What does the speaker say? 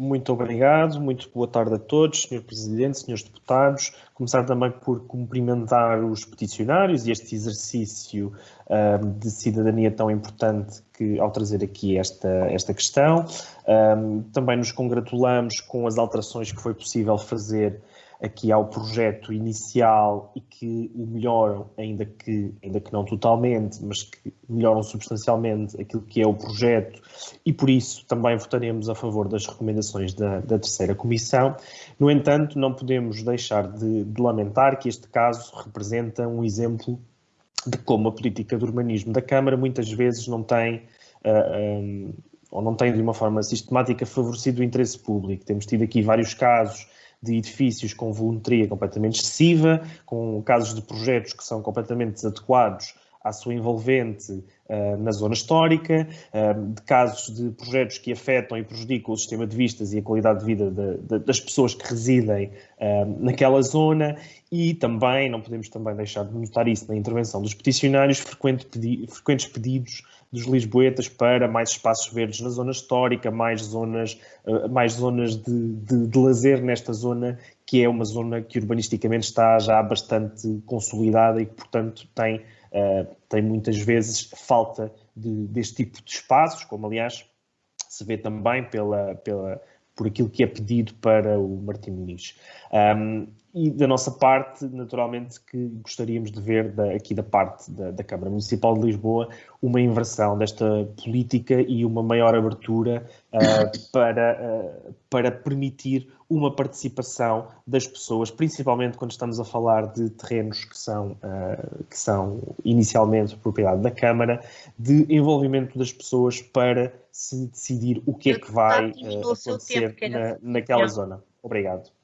Muito obrigado, muito boa tarde a todos, Sr. Presidente, Srs. Deputados. Começar também por cumprimentar os peticionários e este exercício um, de cidadania tão importante que, ao trazer aqui esta, esta questão. Um, também nos congratulamos com as alterações que foi possível fazer aqui ao projeto inicial e que o melhoram, ainda que, ainda que não totalmente, mas que melhoram substancialmente aquilo que é o projeto e por isso também votaremos a favor das recomendações da, da terceira comissão. No entanto, não podemos deixar de, de lamentar que este caso representa um exemplo de como a política de urbanismo da Câmara muitas vezes não tem ah, um, ou não tem de uma forma sistemática favorecido o interesse público. Temos tido aqui vários casos de edifícios com volumetria completamente excessiva, com casos de projetos que são completamente desadequados à sua envolvente uh, na zona histórica, uh, de casos de projetos que afetam e prejudicam o sistema de vistas e a qualidade de vida de, de, das pessoas que residem uh, naquela zona. E também, não podemos também deixar de notar isso na intervenção dos peticionários, frequente pedi frequentes pedidos dos lisboetas para mais espaços verdes na zona histórica, mais zonas, mais zonas de, de, de lazer nesta zona, que é uma zona que urbanisticamente está já bastante consolidada e que, portanto, tem uh, tem muitas vezes falta de, deste tipo de espaços, como aliás se vê também pela, pela, por aquilo que é pedido para o Martim Muniz. Um, e da nossa parte, naturalmente, que gostaríamos de ver da, aqui da parte da, da, Câmara Municipal de Lisboa uma inversão desta política e uma maior abertura uh, para, uh, para permitir uma participação das pessoas, principalmente quando estamos a falar de terrenos que são, uh, que são inicialmente propriedade da Câmara, de envolvimento das pessoas para se decidir o que é que vai acontecer na, naquela zona. Obrigado.